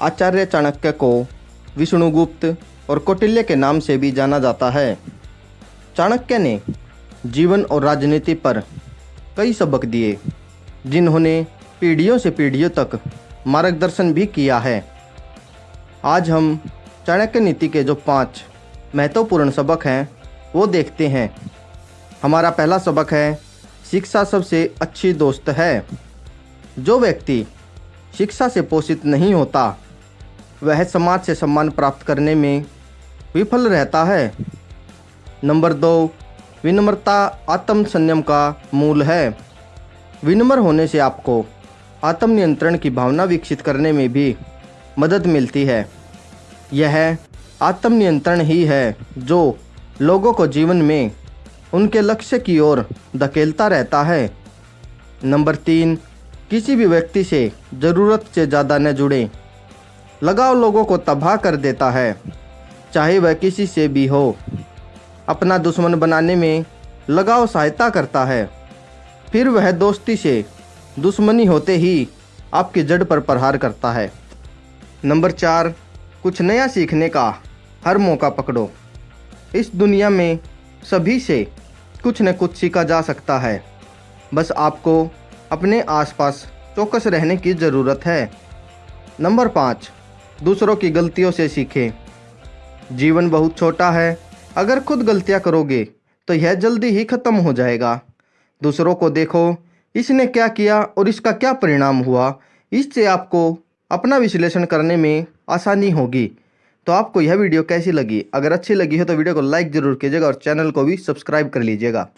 आचार्य चाणक्य को विष्णुगुप्त और कौटिल्य के नाम से भी जाना जाता है। चाणक्य ने जीवन और राजनीति पर कई सबक दिए, जिन्होंने पीढ़ियों से पीढ़ियों तक मार्गदर्शन भी किया है। आज हम चाणक्य नीति के जो पाँच महत्वपूर्ण सबक हैं, वो देखते हैं। हमारा पहला सबक है, शिक्षा सबसे अच्छी दोस्त है। जो व्यक्ति शिक्षा से पोषित नहीं होता वह समाज से सम्मान प्राप्त करने में विफल रहता है। नंबर दो, विनम्रता आत्म संयम का मूल है। विनम्र होने से आपको आत्मनियंत्रण की भावना विकसित करने में भी मदद मिलती है। यह आत्मनियंत्रण ही है जो लोगों को जीवन में उनके लक्ष्य की ओर धकेलता रहता है। नंबर तीन, किसी भी व्यक्ति से ज़रूरत से ज़्यादा न जुड़े। लगाव लोगों को तबाह कर देता है। चाहे वह किसी से भी हो। अपना दुश्मन बनाने में लगाव सहायता करता है। फिर वह दोस्ती से दुश्मनी होते ही आपकी जड़ पर प्रहार करता है। नंबर चार, कुछ नया सीखने का हर मौका पकड़ो। इस दुनिया में सभी से कुछ न कुछ सीखा जा सकता है। बस आपको अपने आसपास चौकस रहने की ज़रूरत है। नंबर पाँच दूसरों की गलतियों से सीखें। जीवन बहुत छोटा है। अगर खुद गलतियाँ करोगे तो यह जल्दी ही ख़त्म हो जाएगा। दूसरों को देखो, इसने क्या किया और इसका क्या परिणाम हुआ। इससे आपको अपना विश्लेषण करने में आसानी होगी। तो आपको यह वीडियो कैसी लगी? अगर अच्छी लगी हो तो वीडियो को लाइक ज़रूर कीजिएगा और चैनल को भी सब्सक्राइब कर लीजिएगा।